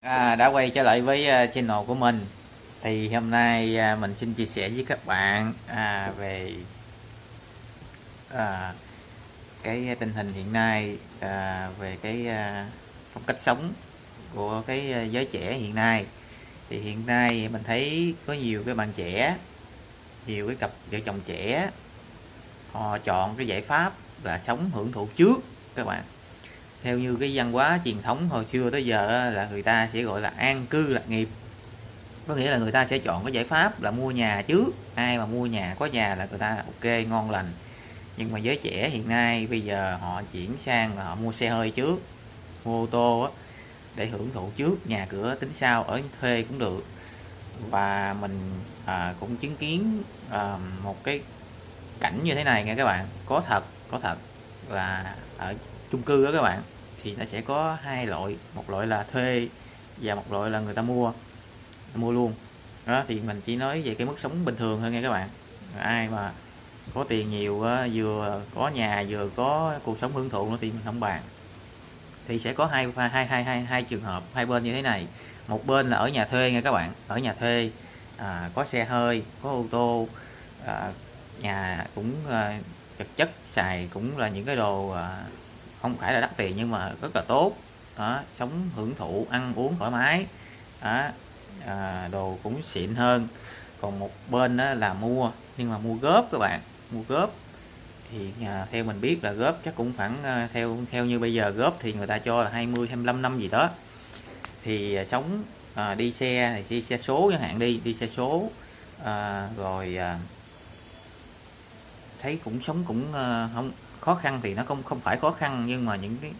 À, đã quay trở lại với uh, channel của mình. Thì hôm nay uh, mình xin chia sẻ với các bạn à, về à, cái tình hình hiện nay à, về cái à, phong cách sống của cái à, giới trẻ hiện nay. Thì hiện nay mình thấy có nhiều cái bạn trẻ nhiều cái cặp vợ chồng trẻ họ chọn cái giải pháp là sống hưởng thụ trước các bạn theo như cái văn hóa truyền thống hồi xưa tới giờ là người ta sẽ gọi là an cư lạc nghiệp. Có nghĩa là người ta sẽ chọn cái giải pháp là mua nhà trước ai mà mua nhà có nhà là người ta ok ngon lành. Nhưng mà giới trẻ hiện nay bây giờ họ chuyển sang là họ mua xe hơi trước mua ô tô á, để hưởng thụ trước. Nhà cửa tính sau ở thuê cũng được. Và mình à, cũng chứng kiến à, một cái cảnh như thế này nha các bạn. Có thật có thật là ở chung cư đó các bạn thì nó sẽ có hai loại. Một loại là thuê và một loại là người ta mua mua luôn. Đó thì mình chỉ nói về cái mức sống bình thường thôi nha các bạn. Ai mà có tiền nhiều vừa có nhà vừa có cuộc sống hưởng thụ nữa thì mình không bàn. Thì sẽ có hai hai hai hai hai trường hợp hai bên như thế này. Một bên là ở nhà thuê nha các bạn. Ở nhà thuê à, có xe hơi có ô tô à, nhà cũng à, chất chất xài cũng là những cái đồ à, không phải là đắt tiền nhưng mà rất là tốt. Đó, sống hưởng thụ ăn uống thoải mái. Đó, à, đồ cũng xịn hơn. Còn một bên đó là mua nhưng mà mua góp các bạn mua góp. Thì à, theo mình biết là góp chắc cũng khoảng à, theo theo như bây giờ góp thì người ta cho là 20 25 năm gì đó. Thì à, sống à, đi xe thì đi xe số chẳng hạn đi đi xe số. À, rồi à, thấy cũng sống cũng à, không khó khăn thì nó không không phải khó khăn nhưng mà những cái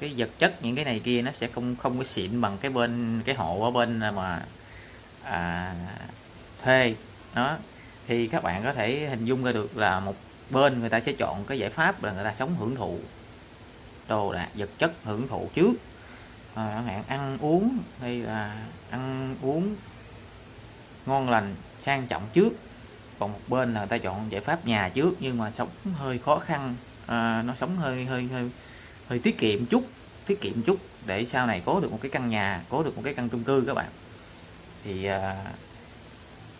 cái vật chất những cái này kia nó sẽ không không có xịn bằng cái bên cái hộ ở bên à, mà à, thuê. Đó. Thì các bạn có thể hình dung ra được là một bên người ta sẽ chọn cái giải pháp là người ta sống hưởng thụ. Đồ đạc vật chất hưởng thụ trước. À, hạn ăn uống hay là ăn uống ngon lành sang trọng trước. Còn một bên là người ta chọn giải pháp nhà trước nhưng mà sống hơi khó khăn à, nó sống hơi hơi hơi hơi tiết kiệm chút tiết kiệm chút để sau này có được một cái căn nhà có được một cái căn chung cư các bạn. Thì à,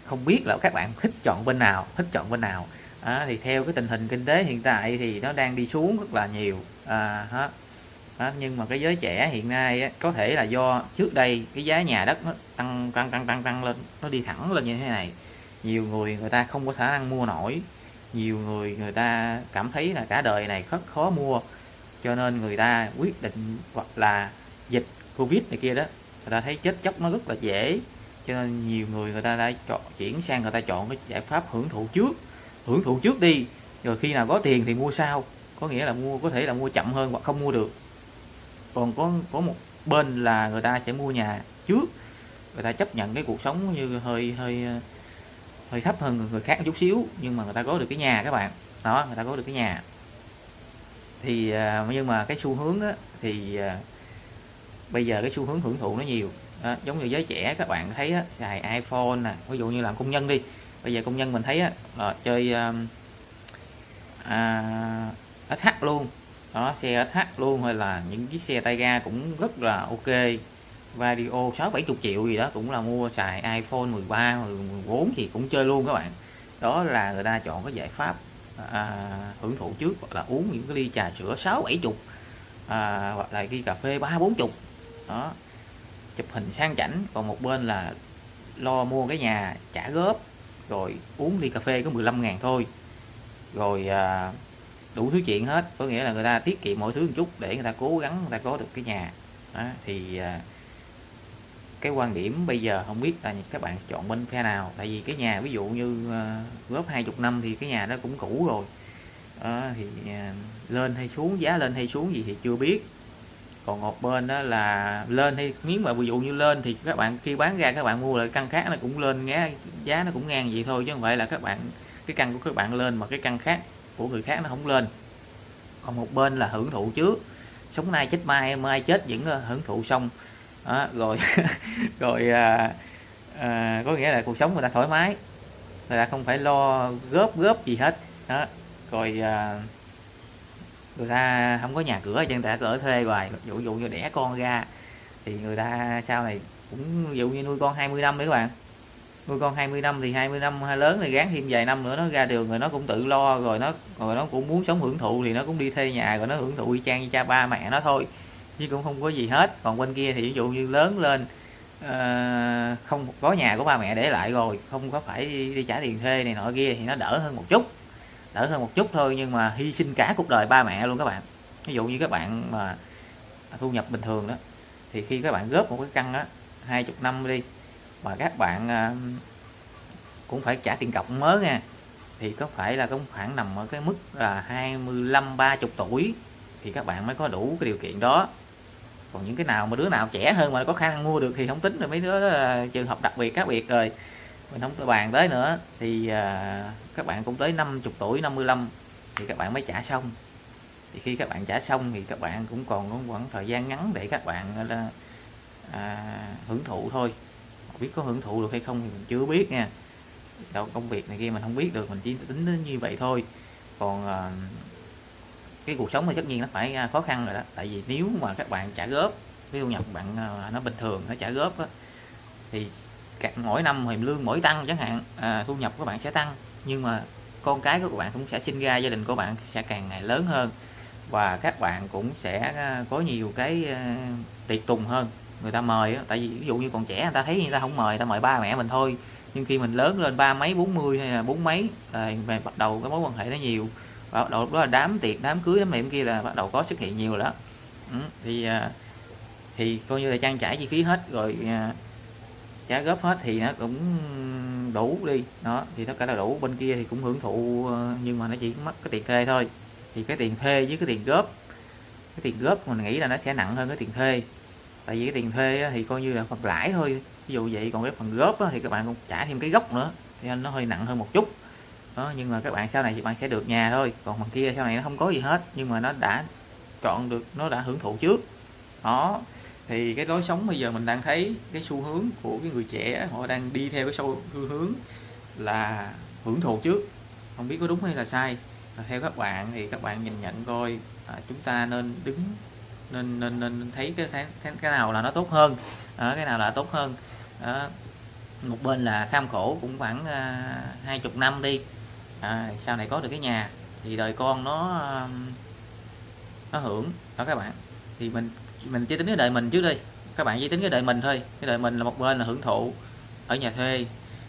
không biết là các bạn thích chọn bên nào thích chọn bên nào. À, thì theo cái tình hình kinh tế hiện tại thì nó đang đi xuống rất là nhiều. À, hả? À, nhưng mà cái giới trẻ hiện nay á, có thể là do trước đây cái giá nhà đất nó tăng tăng tăng tăng tăng lên nó đi thẳng lên như thế này. Nhiều người người ta không có khả năng mua nổi nhiều người người ta cảm thấy là cả đời này rất khó mua, cho nên người ta quyết định hoặc là dịch covid này kia đó, người ta thấy chết chóc nó rất là dễ. Cho nên nhiều người người ta đã chọn, chuyển sang người ta chọn cái giải pháp hưởng thụ trước, hưởng thụ trước đi. Rồi khi nào có tiền thì mua sau, có nghĩa là mua, có thể là mua chậm hơn hoặc không mua được. Còn có có một bên là người ta sẽ mua nhà trước, người ta chấp nhận cái cuộc sống như hơi hơi hơi thấp hơn người khác một chút xíu nhưng mà người ta có được cái nhà các bạn. Đó người ta có được cái nhà. Thì à, nhưng mà cái xu hướng á, thì à, bây giờ cái xu hướng hưởng thụ nó nhiều. Đó, giống như giới trẻ các bạn thấy á, xài iPhone nè ví dụ như làm công nhân đi. Bây giờ công nhân mình thấy á, là chơi à, à SH luôn. Đó xe SH luôn hay là những chiếc xe tay ga cũng rất là ok. Vario 6 70 triệu gì đó cũng là mua xài iPhone 13 14 thì cũng chơi luôn các bạn. Đó là người ta chọn cái giải pháp à, hưởng thụ trước hoặc là uống những cái ly trà sữa 6 70 à, hoặc là ghi cà phê 3 40 đó. Chụp hình sang chảnh còn một bên là lo mua cái nhà trả góp rồi uống ly cà phê có 15 ngàn thôi. Rồi à, đủ thứ chuyện hết. Có nghĩa là người ta tiết kiệm mọi thứ một chút để người ta cố gắng người ta có được cái nhà. Đó, thì à, cái quan điểm bây giờ không biết là các bạn chọn bên phe nào. Tại vì cái nhà ví dụ như uh, góp hai chục năm thì cái nhà đó cũng cũ rồi. Uh, thì uh, lên hay xuống giá lên hay xuống gì thì chưa biết. Còn một bên đó là lên hay miếng mà ví dụ như lên thì các bạn khi bán ra các bạn mua lại căn khác nó cũng lên giá giá nó cũng ngang vậy thôi chứ không phải là các bạn cái căn của các bạn lên mà cái căn khác của người khác nó không lên. Còn một bên là hưởng thụ trước. Sống nay chết mai mai chết vẫn hưởng thụ xong đó, rồi rồi à, à, có nghĩa là cuộc sống người ta thoải mái. Người ta không phải lo góp góp gì hết. Đó rồi à, người ta không có nhà cửa chân ta ở thuê hoài. Dụ dụ như đẻ con ra thì người ta sau này cũng dụ như nuôi con 20 năm đấy các bạn. Nuôi con 20 năm thì 20 năm lớn thì gán thêm vài năm nữa nó ra đường rồi nó cũng tự lo rồi nó rồi nó cũng muốn sống hưởng thụ thì nó cũng đi thuê nhà rồi nó hưởng thụ y chang như cha ba mẹ nó thôi chứ cũng không có gì hết. Còn bên kia thì ví dụ như lớn lên uh, không có nhà của ba mẹ để lại rồi không có phải đi, đi trả tiền thuê này nọ kia thì nó đỡ hơn một chút. Đỡ hơn một chút thôi nhưng mà hy sinh cả cuộc đời ba mẹ luôn các bạn. Ví dụ như các bạn mà thu nhập bình thường đó thì khi các bạn góp một cái căn đó hai chục năm đi mà các bạn uh, cũng phải trả tiền cọc mới nha thì có phải là cũng khoảng nằm ở cái mức là 25 30 tuổi thì các bạn mới có đủ cái điều kiện đó còn những cái nào mà đứa nào trẻ hơn mà có khả năng mua được thì không tính rồi mấy đứa đó là trường hợp đặc biệt khác biệt rồi. Mình không bàn tới nữa. Thì à, các bạn cũng tới 50 tuổi 55 thì các bạn mới trả xong. Thì khi các bạn trả xong thì các bạn cũng còn có khoảng thời gian ngắn để các bạn là à, hưởng thụ thôi. Biết có hưởng thụ được hay không thì mình chưa biết nha. Đâu công việc này kia mình không biết được mình chỉ tính đến như vậy thôi. Còn à, cái cuộc sống thì tất nhiên nó phải à, khó khăn rồi đó. Tại vì nếu mà các bạn trả góp cái thu nhập bạn à, nó bình thường nó trả góp đó, thì mỗi năm thì lương mỗi tăng chẳng hạn à, thu nhập của bạn sẽ tăng. Nhưng mà con cái của bạn cũng sẽ sinh ra gia đình của bạn sẽ càng ngày lớn hơn. Và các bạn cũng sẽ à, có nhiều cái tiệc tùng hơn. Người ta mời tại vì ví dụ như còn trẻ người ta thấy người ta không mời người ta mời ba mẹ mình thôi. Nhưng khi mình lớn lên ba mấy bốn mươi hay là bốn mấy rồi bắt đầu cái mối quan hệ nó nhiều bắt đầu đó là đám tiệc đám cưới đám niệm kia là bắt đầu có xuất hiện nhiều đó ừ, thì à, thì coi như là trang trải chi phí hết rồi à, trả góp hết thì nó cũng đủ đi. Đó thì tất cả là đủ. Bên kia thì cũng hưởng thụ ờ, nhưng mà nó chỉ mất cái tiền thuê thôi. Thì cái tiền thuê với cái tiền góp cái tiền góp mình nghĩ là nó sẽ nặng hơn cái tiền thuê. Tại vì cái tiền thuê thì coi như là phần lãi thôi. Ví dụ vậy còn cái phần góp thì các bạn cũng trả thêm cái gốc nữa thì nó hơi nặng hơn một chút đó nhưng mà các bạn sau này thì bạn sẽ được nhà thôi. Còn bằng kia sau này nó không có gì hết nhưng mà nó đã chọn được nó đã hưởng thụ trước. Đó thì cái lối sống bây giờ mình đang thấy cái xu hướng của cái người trẻ họ đang đi theo cái xu hướng là hưởng thụ trước. Không biết có đúng hay là sai. Theo các bạn thì các bạn nhìn nhận coi à, chúng ta nên đứng nên nên nên thấy cái cái, cái nào là nó tốt hơn. À, cái nào là tốt hơn. À, một bên là kham khổ cũng khoảng à, hai uh, chục năm đi à, sau này có được cái nhà thì đời con nó um, nó hưởng. Đó các bạn. Thì mình mình chỉ tính cái đời mình trước đi. Các bạn chỉ tính cái đời mình thôi. Cái đời mình là một bên là hưởng thụ ở nhà thuê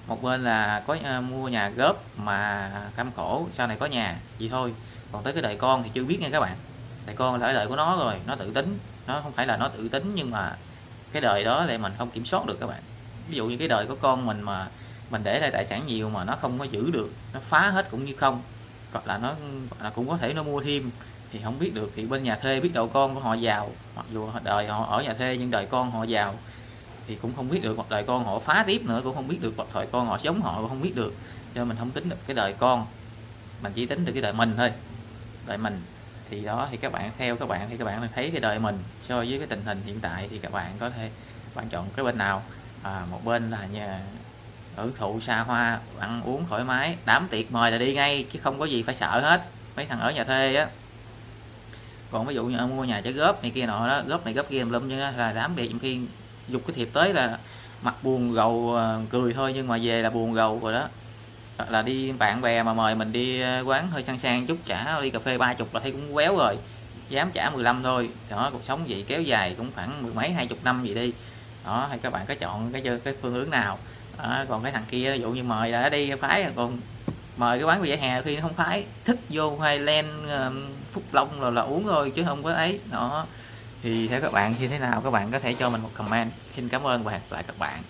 một bên là có uh, mua nhà góp mà cam khổ sau này có nhà vậy thôi. Còn tới cái đời con thì chưa biết nha các bạn. Đời con là đời của nó rồi nó tự tính. Nó không phải là nó tự tính nhưng mà cái đời đó lại mình không kiểm soát được các bạn. Ví dụ như cái đời của con mình mà mình để lại tài sản nhiều mà nó không có giữ được nó phá hết cũng như không. Hoặc là nó là cũng có thể nó mua thêm thì không biết được. Thì bên nhà thuê biết đầu con của họ giàu. Mặc dù đời họ ở nhà thuê nhưng đời con họ giàu. Thì cũng không biết được hoặc đời con họ phá tiếp nữa cũng không biết được. Hoặc thời con họ giống họ cũng không biết được. Cho mình không tính được cái đời con. Mình chỉ tính được cái đời mình thôi. Đời mình. Thì đó thì các bạn theo các bạn thì các bạn thấy cái đời mình. So với cái tình hình hiện tại thì các bạn có thể bạn chọn cái bên nào. À, một bên là nhà hưởng thụ xa hoa, ăn uống thoải mái. Đám tiệc mời là đi ngay, chứ không có gì phải sợ hết. Mấy thằng ở nhà thuê á. Còn ví dụ như mua nhà trả góp này kia nọ đó, góp này góp kia lum như là đám tiệc khi dục cái thiệp tới là mặt buồn gầu ờ, cười thôi, nhưng mà về là buồn gầu rồi đó. Là đi bạn bè mà mời mình đi ờ, quán hơi sang sang chút trả đi cà phê ba chục là thấy cũng quéo rồi. Dám trả 15 thôi. Đó, cuộc sống vậy kéo dài cũng khoảng mười mấy, hai chục năm gì đi. Đó, hay các bạn có chọn cái cái phương hướng nào à, còn cái thằng kia ví dụ như mời đã đi phái còn mời cái quán vỉa hè khi không phái thích vô hay len Phúc Long rồi là uống thôi chứ không có ấy. Nó thì theo các bạn như thế nào? Các bạn có thể cho mình một comment. Xin cảm ơn và hẹn lại các bạn.